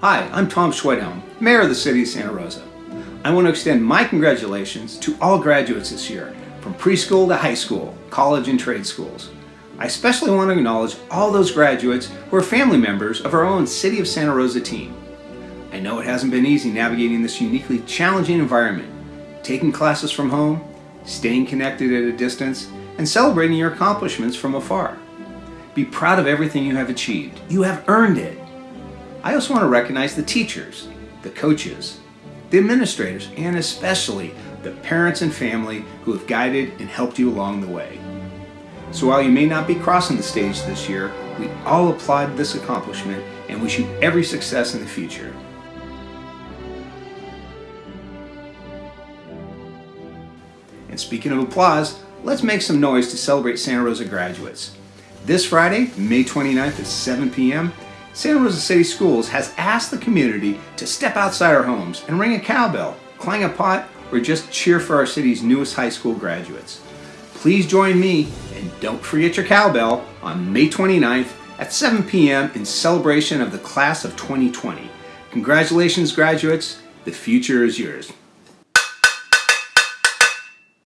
Hi, I'm Tom Schwedhelm, Mayor of the City of Santa Rosa. I want to extend my congratulations to all graduates this year, from preschool to high school, college and trade schools. I especially want to acknowledge all those graduates who are family members of our own City of Santa Rosa team. I know it hasn't been easy navigating this uniquely challenging environment, taking classes from home, staying connected at a distance, and celebrating your accomplishments from afar. Be proud of everything you have achieved. You have earned it. I also want to recognize the teachers, the coaches, the administrators, and especially the parents and family who have guided and helped you along the way. So while you may not be crossing the stage this year, we all applaud this accomplishment and wish you every success in the future. And speaking of applause, let's make some noise to celebrate Santa Rosa graduates. This Friday, May 29th at 7 p.m., Santa Rosa City Schools has asked the community to step outside our homes and ring a cowbell, clang a pot, or just cheer for our city's newest high school graduates. Please join me and don't forget your cowbell on May 29th at 7 p.m. in celebration of the class of 2020. Congratulations graduates, the future is yours.